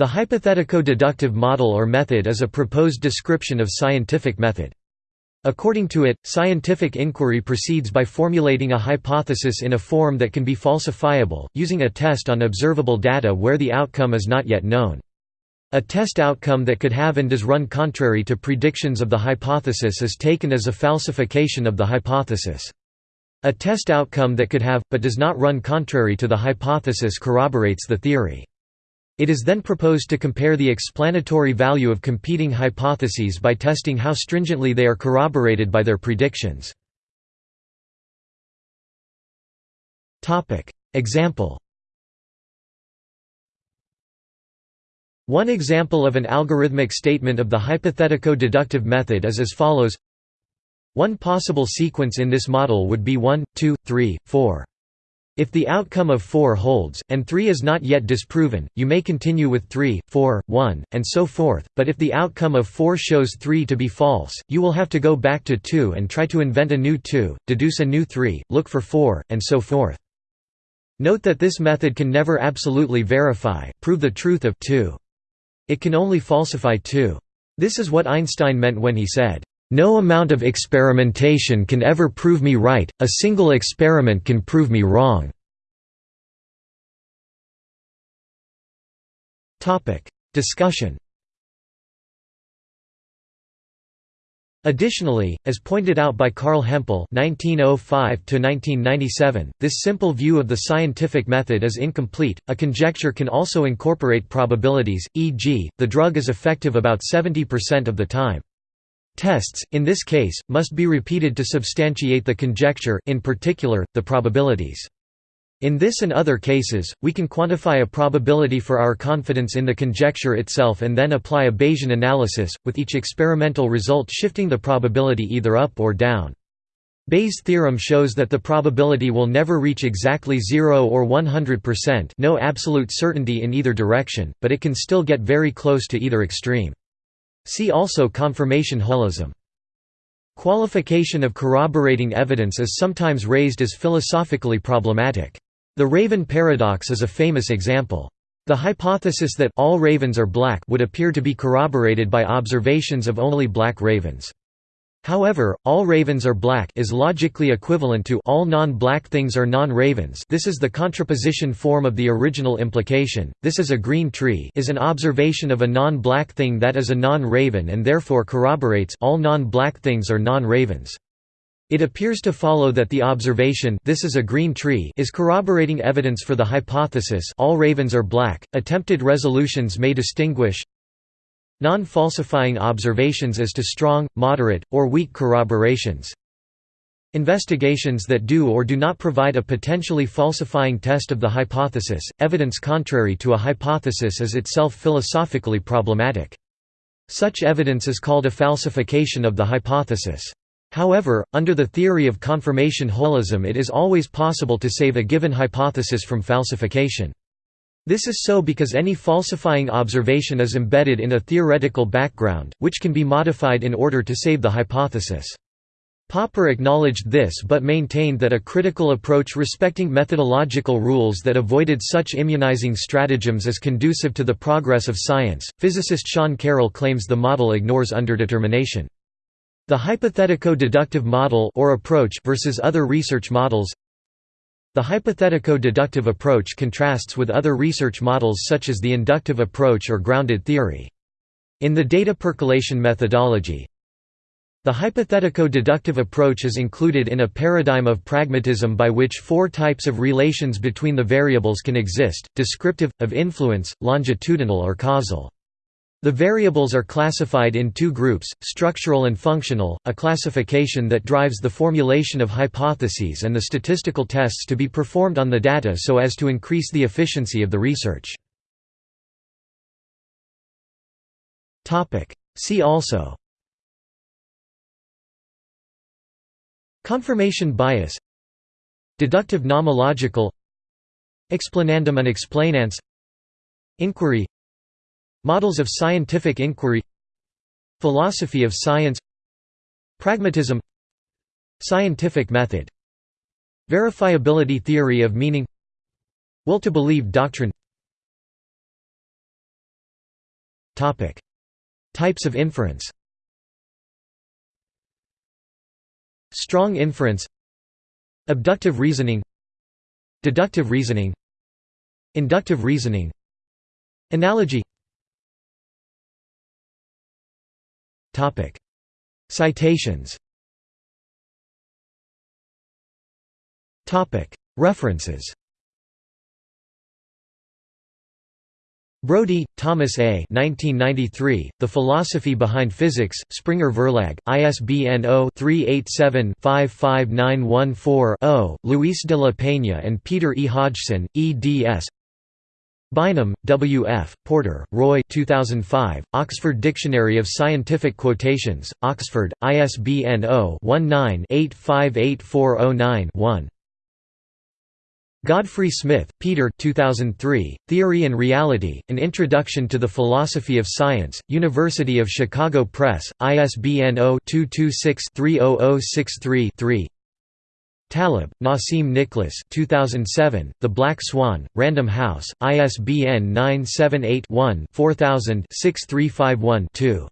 The hypothetico-deductive model or method is a proposed description of scientific method. According to it, scientific inquiry proceeds by formulating a hypothesis in a form that can be falsifiable, using a test on observable data where the outcome is not yet known. A test outcome that could have and does run contrary to predictions of the hypothesis is taken as a falsification of the hypothesis. A test outcome that could have, but does not run contrary to the hypothesis corroborates the theory. It is then proposed to compare the explanatory value of competing hypotheses by testing how stringently they are corroborated by their predictions. Example One example of an algorithmic statement of the hypothetico-deductive method is as follows One possible sequence in this model would be 1, 2, 3, 4. If the outcome of 4 holds, and 3 is not yet disproven, you may continue with 3, 4, 1, and so forth, but if the outcome of 4 shows 3 to be false, you will have to go back to 2 and try to invent a new 2, deduce a new 3, look for 4, and so forth. Note that this method can never absolutely verify, prove the truth of 2. It can only falsify 2. This is what Einstein meant when he said, no amount of experimentation can ever prove me right, a single experiment can prove me wrong. Discussion Additionally, as pointed out by Carl Hempel (1905–1997), this simple view of the scientific method is incomplete. A conjecture can also incorporate probabilities, e.g., the drug is effective about 70% of the time. Tests, in this case, must be repeated to substantiate the conjecture, in particular, the probabilities. In this and other cases, we can quantify a probability for our confidence in the conjecture itself and then apply a Bayesian analysis, with each experimental result shifting the probability either up or down. Bayes' theorem shows that the probability will never reach exactly 0 or 100% no absolute certainty in either direction, but it can still get very close to either extreme. See also confirmation holism. Qualification of corroborating evidence is sometimes raised as philosophically problematic. The raven paradox is a famous example. The hypothesis that all ravens are black would appear to be corroborated by observations of only black ravens. However, all ravens are black is logically equivalent to all non-black things are non-ravens this is the contraposition form of the original implication, this is a green tree is an observation of a non-black thing that is a non-raven and therefore corroborates all non-black things are non-ravens. It appears to follow that the observation this is a green tree is corroborating evidence for the hypothesis all ravens are black. Attempted resolutions may distinguish Non-falsifying observations as to strong, moderate, or weak corroborations Investigations that do or do not provide a potentially falsifying test of the hypothesis, evidence contrary to a hypothesis is itself philosophically problematic. Such evidence is called a falsification of the hypothesis. However, under the theory of confirmation holism it is always possible to save a given hypothesis from falsification. This is so because any falsifying observation is embedded in a theoretical background, which can be modified in order to save the hypothesis. Popper acknowledged this but maintained that a critical approach respecting methodological rules that avoided such immunizing stratagems is conducive to the progress of science. Physicist Sean Carroll claims the model ignores underdetermination. The hypothetico-deductive model or approach versus other research models the hypothetico-deductive approach contrasts with other research models such as the inductive approach or grounded theory. In the data percolation methodology, the hypothetico-deductive approach is included in a paradigm of pragmatism by which four types of relations between the variables can exist, descriptive, of influence, longitudinal or causal. The variables are classified in two groups, structural and functional, a classification that drives the formulation of hypotheses and the statistical tests to be performed on the data so as to increase the efficiency of the research. See also Confirmation bias Deductive nomological Explanandum and explanans Inquiry Models of scientific inquiry Philosophy of science Pragmatism Scientific method Verifiability theory of meaning Will to believe doctrine Types of inference. Strong inference. Abductive reasoning. Deductive reasoning. Inductive reasoning. Analogy Citations References Brody, Thomas A. 1993, the Philosophy Behind Physics, Springer Verlag, ISBN 0-387-55914-0, Luis de la Peña and Peter E. Hodgson, eds. Bynum, W. F., Porter, Roy 2005, Oxford Dictionary of Scientific Quotations, Oxford, ISBN 0-19-858409-1. Godfrey Smith, Peter 2003, Theory and Reality, An Introduction to the Philosophy of Science, University of Chicago Press, ISBN 0-226-30063-3 Taleb, Nassim Nicholas 2007, The Black Swan, Random House, ISBN 978 one 4000 6351 2